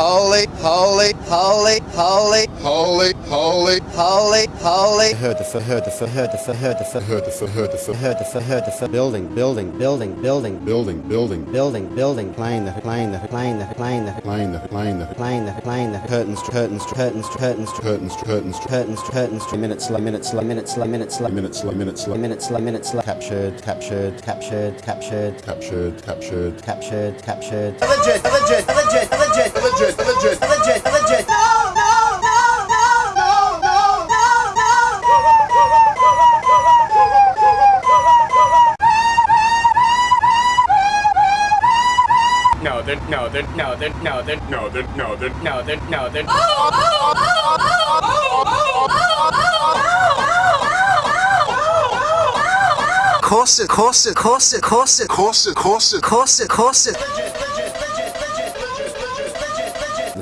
holy, holy, holy, holy, holy, holy, holy. Holy. Heard the f- heard the f- heard the f- heard the f- heard the f- heard the f- heard the f- heard the f- building building building building. Building building. Building building. Plane the plane the plane the plane the plane the plane the plane the plane the. Curtains curtains curtains curtains curtains curtains curtains curtains. Minutes minutes minutes minutes minutes minutes minutes minutes captured captured captured captured. Captured captured. Captured captured. Legit, legit, legit, legit, legit legit legit, legit. No, no, no, no, no, no, no, No, they're no, they're no, they're no, they're no, they're no, they're no, they're no, they're Corset, corset, corset, corset, corset corset corset, corset. the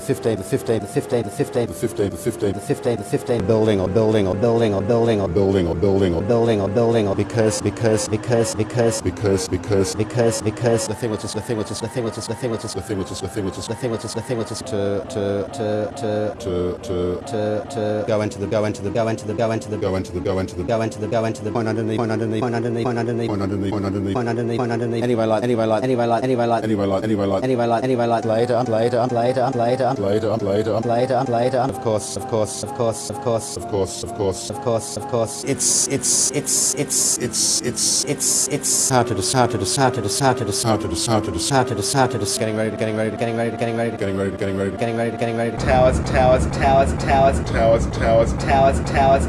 15 the 15 the 15 the 15 the 15 the 15 the 15 the 15 building or building or building or building or building or building or building or building or because because because because because because because because the thing which is the thing which is the thing which is the thing which is the thing which is the thing which is the thing which is the thing which is to to to to to to to to go into the go into the go into the go into the go into the go into the go into the go into the point underneath point underneath point underneath point underneath point underneath point underneath point underneath point underneath anyway like anyway like anyway like anyway like anyway like anyway like anyway like like later later later later later, later, later, later. Of course, of course, of course, of course, of course, of course, of course, of course. It's, it's, it's, it's, it's, it's, it's, it's how to dis, how to dis, how to dis, how to dis, how to dis, how to dis, how to to dis. Getting ready getting ready getting ready getting ready getting ready getting ready getting ready getting ready. Towers, towers, towers, towers, towers, towers, towers, towers.